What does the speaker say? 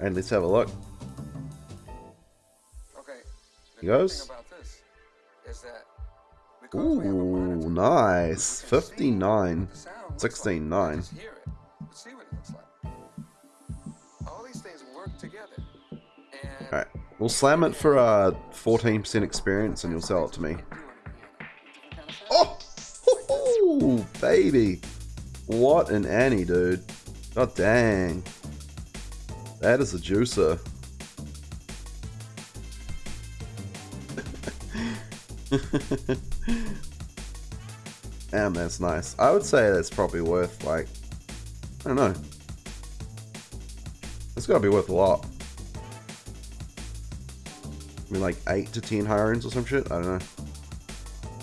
And let's have a look. Okay. He goes. About this is that because we have a monitor, Ooh, nice. we can see 59. what the sound looks 16, like, not 9. just hear it, but see what it looks like. All these things work together. And Alright. We'll slam it for uh, 14% experience and you'll sell it to me. Oh! Hoo-hoo, baby! What an Annie, dude. God dang. That is a juicer. Damn, that's nice. I would say that's probably worth, like, I don't know. It's gotta be worth a lot. I mean, like 8 to 10 hirings or some shit? I don't know.